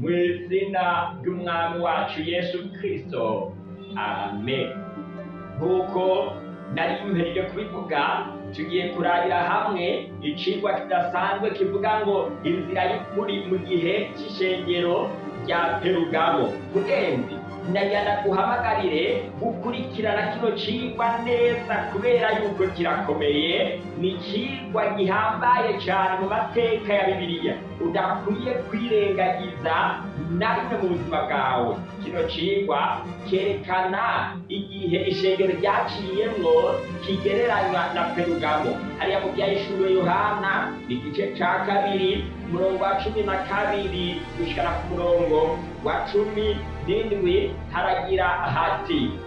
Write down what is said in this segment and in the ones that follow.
Mu izina ry'Umwami wacu Yesu Kristo. amen nk'uko nari mperije kubivuga tugiye kurabira hamwe icigwa kidasanzwe kivuga ngo inzira y'ukuri mu gihe cy'ishengero rya perugamo mugenzi nyajyana guhamagarire gukurikirana kino cigwa neza kubera yuko kirakomeye ni cigwa gihambaye cane mu mateka ya bibiliya udakwiye kwirengagiza na rimwe mu buzima bwawe kino cigwa cyerekana igihe ishengero ryaciyemwo kigereranywa na perugamo hariya mu byayishuwe yohana ni igice ca kabiri umurongo wa cumi na kabiri gushikana ku murongo wa cumi zindwi haragira hati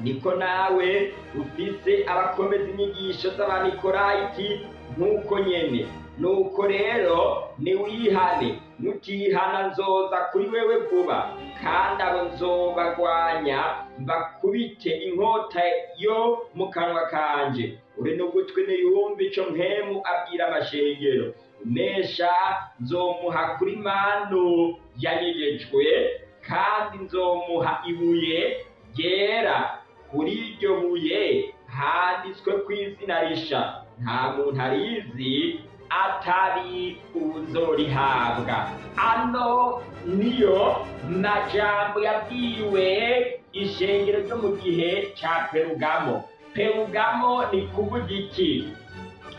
niko nawe ufise abakomeza inyigisho z'abamikorayi nk'uko nyene nuko rero niwihane mutihana nzoza kuri wewe vuba kandi abo nzobagwanya mbakubite inkota yo mu kanwa kanje uri n'ugutwi niyumva ico mpemu abwira amashengero nesha nzomuha kuri manu yanyegejwe kandi nzomuha ibuye ryera kuri iryo buye handitswe ku izina risha nta muntu arizi atari uzorihabwa ano niyo majambo yabwiwe ishengero ryo mu gihe cya perugamo perugamo ni kuvuga iki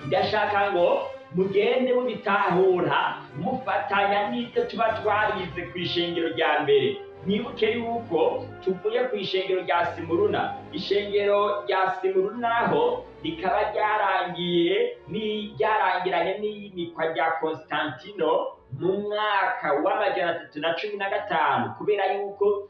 ndashaka ngo mugende mubitahura mufatanya n'ibyo tuba twarize ku ishingiro rya mbere mwibuke yuko tuvuye ku ishengero rya simuruna ishengero rya simuruna ho rikaba ryarangiye ryarangiranye n'iyimikwa rya constantino mu mwaka w'amajana atatu na cumi na gatanu kubera yuko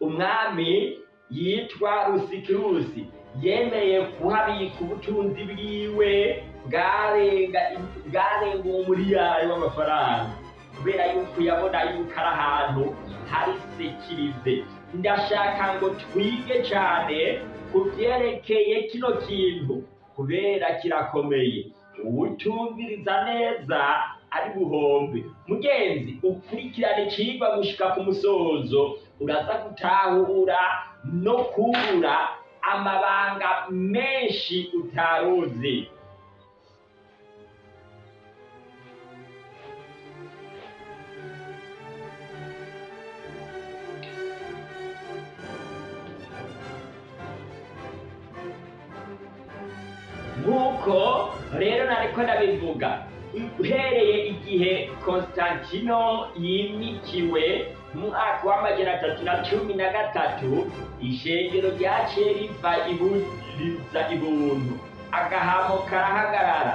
umwami yitwa rusikirusi yemeye kuhabika ubutunzi bwiwe bwarenga umuriyari w'amafaranga kubera yuko yabona yuko ari ahantu hari sekirize ndashaka ngo twige cyane ku byerekeye kino kintu kubera kirakomeye uwutumviriza neza ari buhombe mugenzi ukurikirana icyigwa gushyika ku musozo uraza gutahura no kubura amabanga menshi utaruzi nk'uko rero nariko ndabivuga uhereye igihe Constantino yimikiwe mu mwaka w'amajana atatu na cumi na gatatu ishengero rya riva riza ibuntu agahamo karahagarara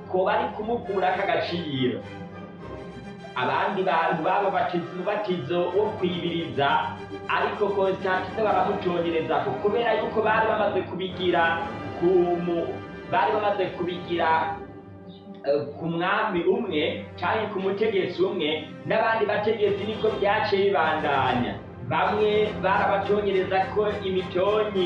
ko bari kumukura k'agaciro abandi bantu bamubatse umubatizo wo kwibiriza ariko konsitantize baramucongereza kubera yuko bari bamaze kubigira ku bari bamaze kubigira eh, ku mwami umwe cyangwa ku mutegetsi umwe n'abandi bategetsi niko byaciye bibandanya bamwe barabacyongereza ko imitonyi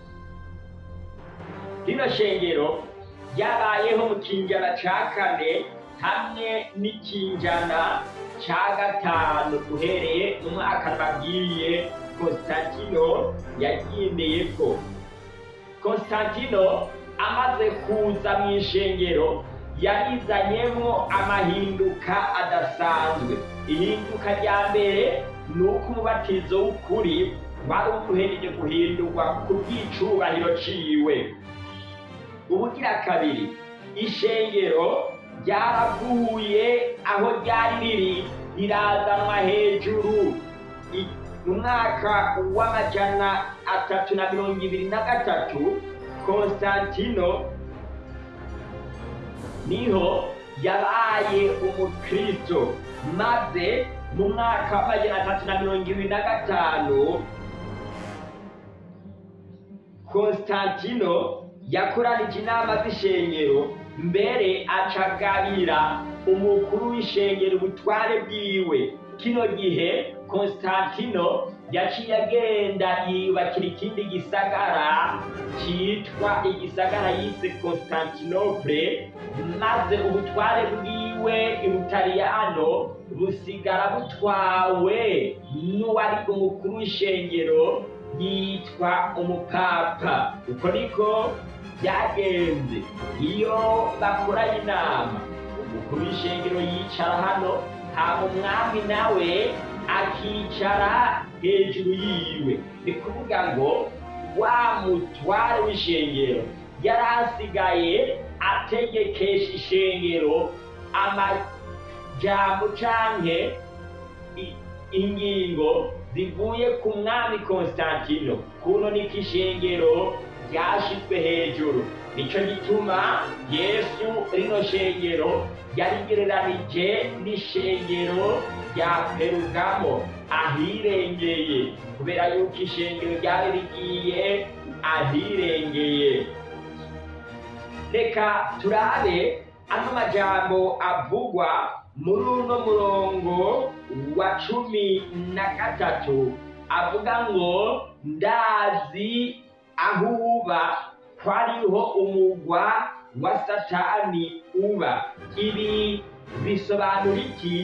rino shengero ryabayeho mu kingana cya kane hamwe n'ikinjana cya gatanu uhereye umwaka babwiye Constantino yagendeye ko Konstantino amaze kuza mu ishengero yarizanyemo amahinduka adasanzwe ihinduka rya mbere ni uko umubatizo w'ukuri wari umuhereye guhindurwa ku bw'icubahiro ciwe ubugira kabiri ishengero ryaraguye aho ryari riri rirazanwa hejuru mu mwaka w'amajana atatu na mirongo ibiri na gatatu konsantino niho yabaye umukristo maze mu mwaka w'amajana atatu na mirongo ibiri na gatanu konsantino yakorana inama z'ishenyero mbere acagabira umukuru w'ishengero ubutware bwiwe kino gihe Constantino yaciye agenda yiyubakira ikindi gisagara cyitwa igisagara yise Constantinople maze ubutware bwiwe ibutaliyano busigara butwawe n'uwari umukuru w'ishengero yitwa umupapa uko niko byagenze iyo bakoranye inama umukuru w'ishengero yicara hano haba umwami nawe akicara hejuru yiwe ni kuvuga ngo wa mutware w'ishengero yari asigaye ategekesha ishengero amajyambo cyangwa ingingo zivuye ku mwami Konstantino kuno ni k'ishengero ryashyizwe hejuru nicyo gituma yesu rino shengero yarigereranije n'ishengero rya perugamo ahirengeye kubera yuko ishengero ryari rigiye ahirengeye reka turabe ano majambo avugwa muri uno murongo wa cumi na gatatu avuga ngo ndazi aho uba hariho umugwa wa satani uba ibi bisobanura iki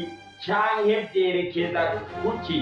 cyangwa byerekeza kuki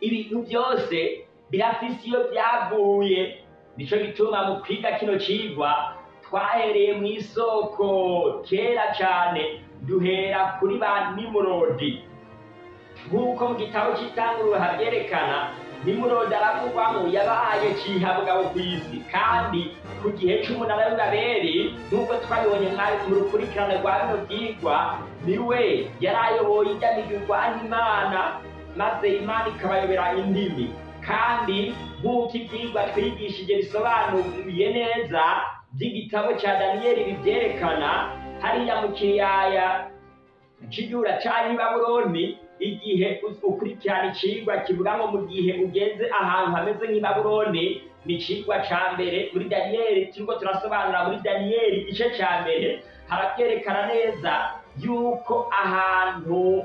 ibintu byose birafise iyo byavuye nico gituma mu kwiga kino cigwa twahereye mu isoko kera cyane duhera kuri ba nimurodi nk'uko mu la cy'itangurura cana nimurodara kugwamo yabaye cihabwabo ku isi kandi ku gihe c'umunara w'uraberi nk'uko twabibonye mwari mu rukurikirane rwa bino vyigwa niwe yari ayoboye ijyanigirwa n'imana maze imana ikabayobera indimi kandi nk'uko ibyigwa twigishije bisobanuye neza by'igitabo cya daniyeli bibyerekana hariya mu kiyaya cy'igiura cya nyibaburoni igihe ukurikirana icigwa kivuga ngo mu gihe ugeze ahantu hameze nk'i ni icigwa ca mbere muri Daniyeli turiko turasobanura muri Daniyeli igice ca mbere haravyerekana neza yuko ahantu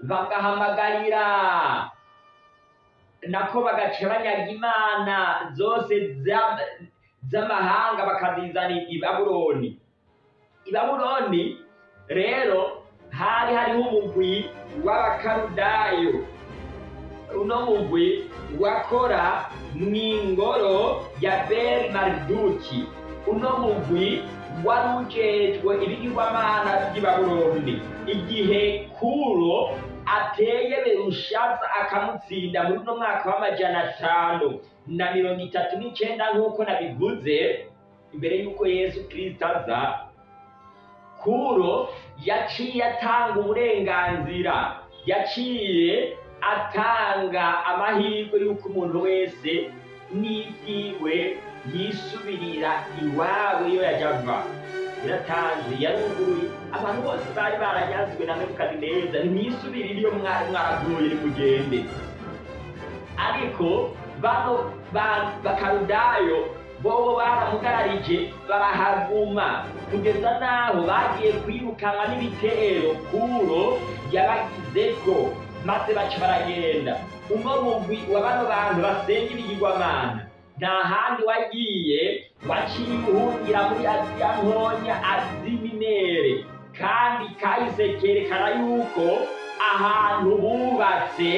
bagahamagarira nako bagacabanyaga imana zose z'amahanga bakazizana i babuloni i babuloni rero hari hariho umugwi w'abakarudayo uno mugwi wakora mw'ingoro ya beri mariduki uno mugwi wari ujejwe ibigirwamana by'ibaburundi igihe kuro ateye berushaza akamutsinda muri uno mwaka w'amajana atanu na mirongo itatu n'icyenda nk'uko nabivuze imbere y'uko yesu kirisita aza kuro yaciye atanga uburenganzira yaciye atanga amahirwe y'uko umuntu wese n'ibyiwe yisubirira iwabo iyo yajyava biratanzwe yaruguruye abantu bose bari baranyazwe na nebukadineza ntimwisubirire iyo mwari mwaraguye nimugende ariko bano bakarudayo bobo baramugararije barahaguma kugeza n'aho bagiye kwirukanwa n'ibitero kuro yabagizeko maze baca baragenda umwe mu wa bano bantu basenga ibigirwamana nta handi wagiye waciye ubuhungira muri aziya ntonya aziminere kandi kahise kerekana yuko ahantu bubatse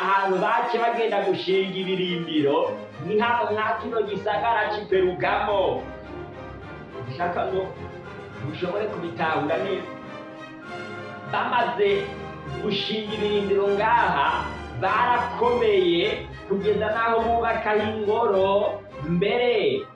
ahantu bace bagenda gushinga ibirimbiro ni hano nka kino gisagara kiperugamo ushaka ngo ushobore kubitahura neza bamaze gushinga ibirindiro ngaha barakomeye kugeza n'aho bubakaho ingoro mbere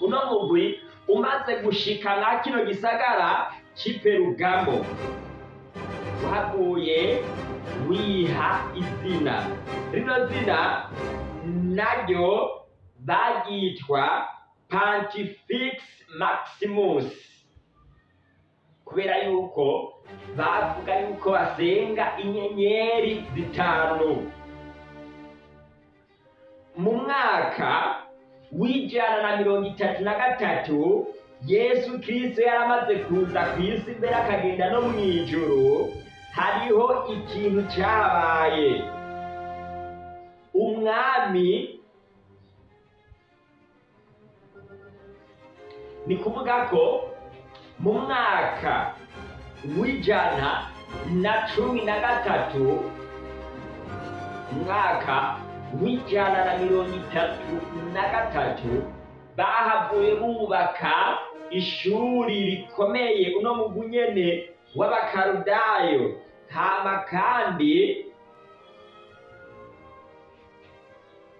uno mugwi umaze gushika mwa kino gisagara cy'iperugamo waguye wiha izina rino zina naryo baryitwa Pontifex Maximus kubera yuko bavuga yuko basenga inyenyeri zitanu mu mwaka w'ijana na mirongo itatu na gatatu yesu kirisito yaramaze kuza ku isi mbere akagenda no mu ijoro hariho ikintu cyabaye umwami ni kuvuga ko mu mwaka w'ijana na cumi na gatatu umwaka w'ijana na mirongo itatu na gatatu bahavuye bubaka ishuri rikomeye uno mugwi nyene w'abakarudayo hama kandi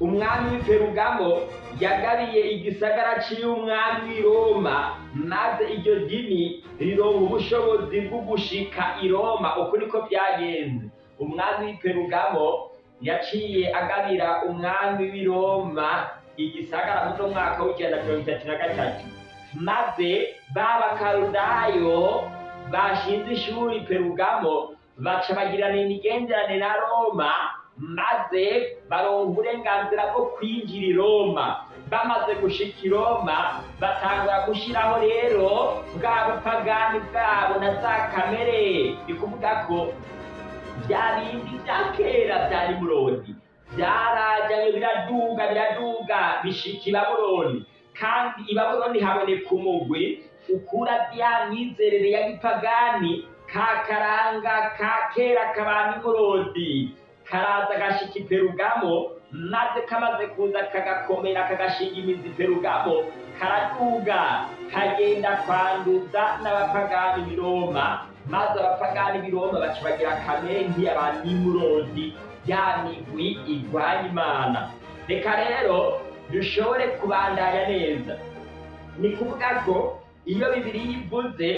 umwami ferugamo yagabiye igisagara cy'umwami roma maze iryo dini rironka ubushobozi bwo gushika i roma uko niko byagenze umwami ferugamo yaciye agarira umwami w'i roma igisagara muri uno mwaka w'icyenda mirongo itatu na gatatu maze b'abakarudayo bashinze ishuri perugamo baca bagirana imigenderanire na roma maze baronka uburenganzira bwo kwinjira i Roma bamaze gushika i Roma batangura gushyiraho rero bwa bupagani bwabo na za kamere ni kuvuga ko bya bindi bya kera bya nimurodi byarajanye biraduga biraduga bishika i babuloni kandi i babuloni haboneka umugwi ukura bya myizerere ya gipagani ka karanga ka kera kabana imurodi karaza gashyika iperugamo maze kamaze kuza kagakomera kagashinga imizi iperugamo karaduga kagenda kwanduza n'abapagani b'i roma maze abapagani b'i roma baca bagira akamenti abanimurozi ya migwi igwanya imana reka rero dushobore kubandanya neza ni kuvuga ko iyo bibiri yivuze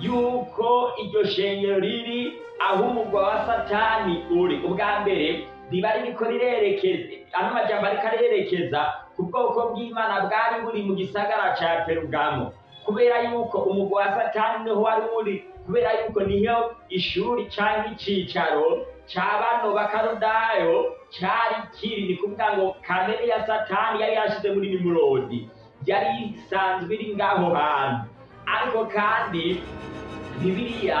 yuko iryo shengero riri ahubwo wa satani uri ubwa mbere riba ririko rirerekeza ano majambo ariko arerekeza ku bwoko bw'imana bwari buri mu gisagara ca perugamo kubera yuko umugwa wa satani niho wari uri kubera yuko niyo ishuri cyangwa icicaro ca bakarudayo cari kiri ni kuvuga ngo kamere ya satani yari yashize muri nimurodi yari isanzwe iri ngaho hantu ariko kandi bibiliya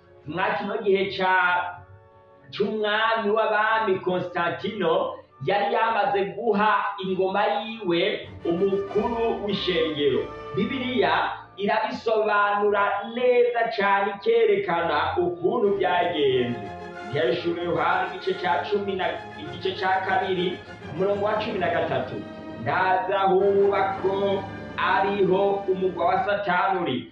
mwa kino gihe cya cy'umwami w'abami Konstantino yari yamaze guha ingoma yiwe umukuru w'ishengero bibiriya irabisobanura neza cyane ikerekana ukuntu byagenze hejuru yohana igice cya cumi na igice cya kabiri umurongo wa cumi na gatatu ndaza hubako ariho umugwa wa Satanuri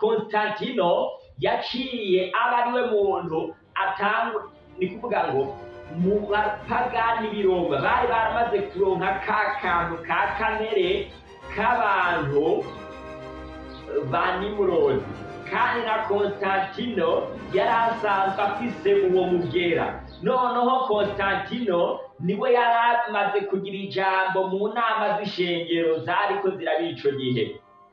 konstantino yaciye aba ariwe muntu atanga ni kuvuga ngo mu bapagani biromba bari baramaze kuronka ka kantu ka kamere k'abantu ba nimurodi kandi na konstantino yari asanzwe afise uwo mugera noneho konstantino niwe yari amaze kugira ijambo mu nama z'ishengero zariko ziraba ico gihe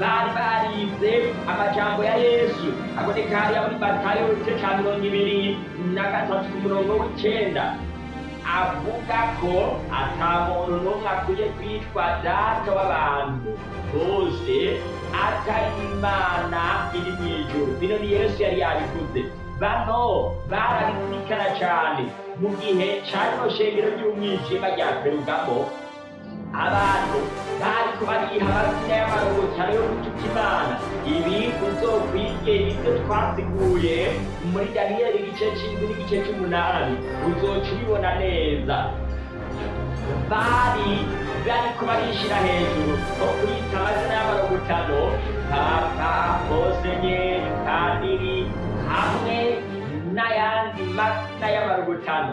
bari barize amajambo ya yesu aboneka hariya muri batayo igice cya mirongo ibiri na gatatu ku murongo w'icyenda avuga ko ata muntu n'umwe akwiye kwitwa data w'abantu bose Accaimana ilimijo, binoni yesu yari yabikoze bano barabizirikana cyane mu gihe cyarino shengero ry'umwijima rya perugamo abantu bariko bariha amazina y'amarobotaro yo gutuka imana ibi uzokwige ibyo twasiguye muri daniyeli igice cy'indwi n'igice cy'umunani uzoca ubibona neza bari bariko barishira hejuru ho kwita amazina n'amazina y'abarogotano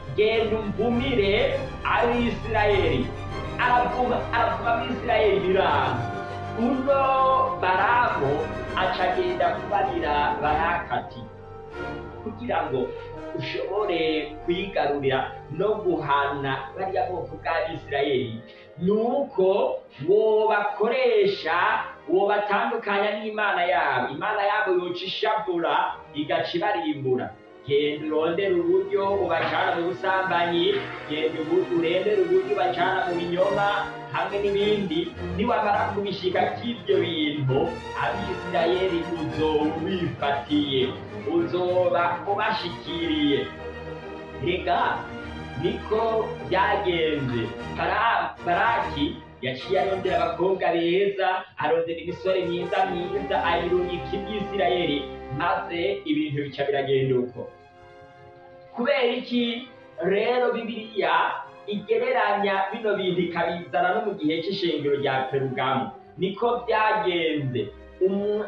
genda umvumire abisirayeli aravuga aravuga abisirayeli biranga uno baramu aca kubarira barakati kugira ngo ushobore kwigarurira no guhana bariya bwoko bw'abisirayeli ni uko wobakoresha uwo batandukanya n'imana yabo imana yabo yoca ishabura igaca ibarimbura genda urondera uburyo ubacana mu busambanyi genda urondera uburyo ubacana mu binyoma hamwe n'ibindi niwamara kubishika by'ibyo bintu abisirayeli uzowifatiye uzoba ubashikiriye reka niko byagenze baraki yakiyarondera abakobwa beza arondera imisore myiza myiza ayirungika iby'isirayeli maze ibintu bica biragenda uko kubera iki rero bibiliya igereranya bino bintu ikabizana no mu gihe cy'ishingiro rya perugamu niko byagenze um,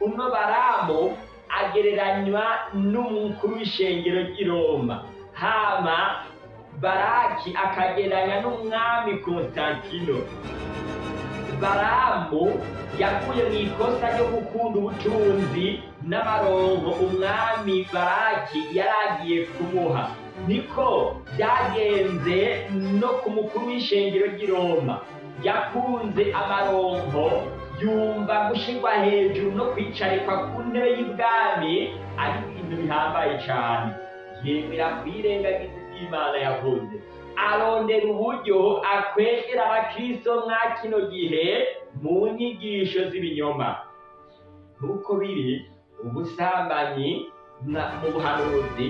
uno baramu agereranywa n'umukuru w'ishengero ry'i roma hama baraki akageranya n'umwami konstantino baramu yakuye mu ikosa ryo gukunda ubutunzi n'amaronko umwami baraki yari agiye kumuha niko byagenze no ku mukuru w'ishengero ry'i roma yakunze amaronko yumva gushyirwa hejuru no kwicarikwa ku ntebe y'ibwami ari ibintu bihambaye cyane yemera kuyirengagiza imana yavuze arondera uburyo akwegera abakristo mwa kino gihe mu nyigisho z'ibinyoma nk'uko biri ubusambanyi mu buhanuzi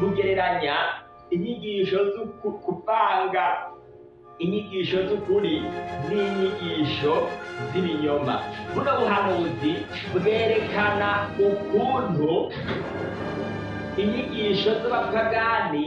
bugereranya inyigisho zo kupanga inyigisho z'ukuri n'inyigisho z'ibinyoma buno buhanuzi bwerekana ukuntu inyigisho z'abapagani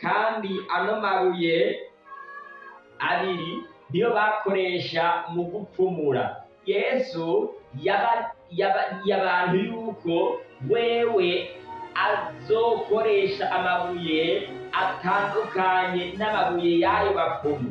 kandi ano mabuye abiri niyo bakoresha mu gupfumura yesu yaba y'abantu yuko wewe azokoresha amabuye atandukanye n'amabuye y'ayo bapfumu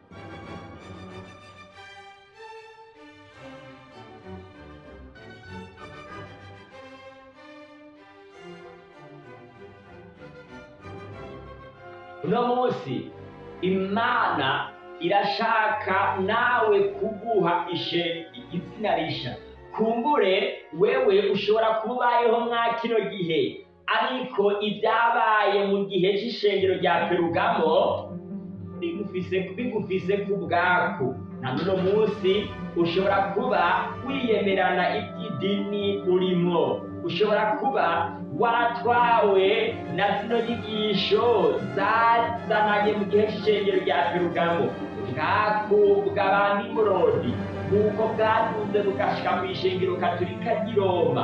uno munsi imana irashaka nawe kuguha ishe izina risha kumbure wewe ushobora kuba ubayeho mwa kino gihe ariko ibyabaye mu gihe cy'ishengero rya perugamo bigufise ku bwaku na n'uno munsi ushobora kuba wiyemerana iby'idini urimo ushobora kuba watwawe na zino nyigisho zazananye mu gihe cy'ishengero rya pirugamo bwakubwa ba nimurodi nk'uko bwatunze bugashyika mu ishengero katurika ry'i roma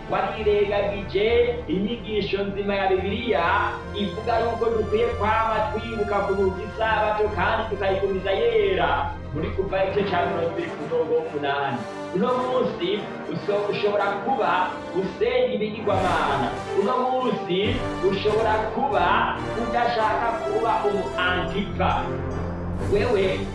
warirengagije inyigisho nzima ya bibiliya ivuga yuko dukwiye kwama twibuka kuruka isabato kandi tukayigumiza yera muri kuva igice cya mirongo ibiri ku uno munsi ushobora kuba usenya ibigirwamana uno ushobora kuba udashaka kuba umu antipa wewe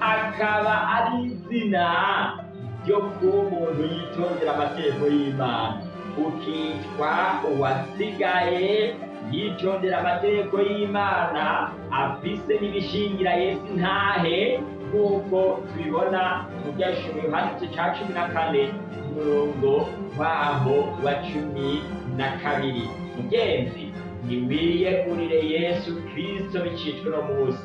akaba ari izina ryo kuba umuntu yitondera amategeko y'imana ukitwa uwasigaye yitondera amategeko y'imana afise n'ibishingira yesu ntahe nk'uko tubibona mu byashimo yohani cya cumi na kane umurongo waho wa cumi na kabiri ingenzi ntiwiyegurire yesu kirisito bicicwa uno munsi